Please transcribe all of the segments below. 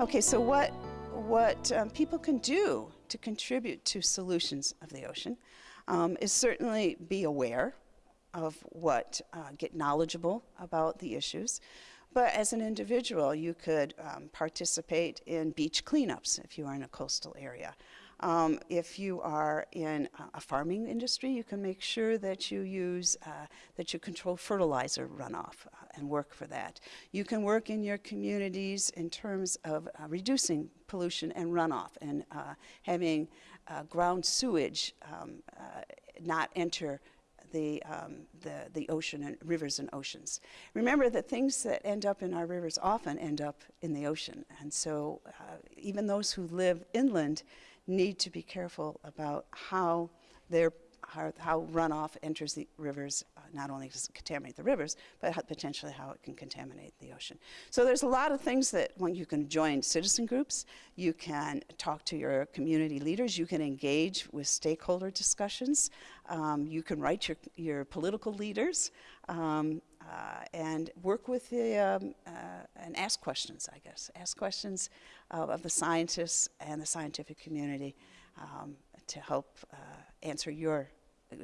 Okay, so what, what um, people can do to contribute to solutions of the ocean um, is certainly be aware of what, uh, get knowledgeable about the issues. But as an individual, you could um, participate in beach cleanups if you are in a coastal area. Um, if you are in a farming industry, you can make sure that you use, uh, that you control fertilizer runoff uh, and work for that. You can work in your communities in terms of uh, reducing pollution and runoff and uh, having uh, ground sewage um, uh, not enter the, um, the, the ocean and rivers and oceans. Remember that things that end up in our rivers often end up in the ocean. And so uh, even those who live inland need to be careful about how their how, how runoff enters the rivers. Uh, not only does it contaminate the rivers, but how, potentially how it can contaminate the ocean. So there's a lot of things that when you can join citizen groups, you can talk to your community leaders, you can engage with stakeholder discussions, um, you can write your, your political leaders, um, uh, and work with the, um, uh, and ask questions, I guess. Ask questions of the scientists and the scientific community um, to help uh, answer your,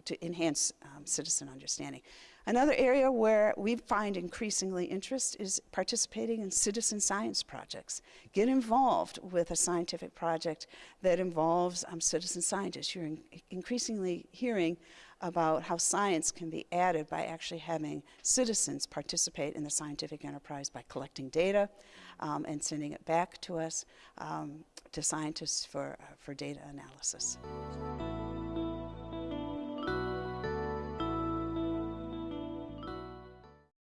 to enhance um, citizen understanding. Another area where we find increasingly interest is participating in citizen science projects. Get involved with a scientific project that involves um, citizen scientists. You're in increasingly hearing about how science can be added by actually having citizens participate in the scientific enterprise by collecting data um, and sending it back to us, um, to scientists for, uh, for data analysis.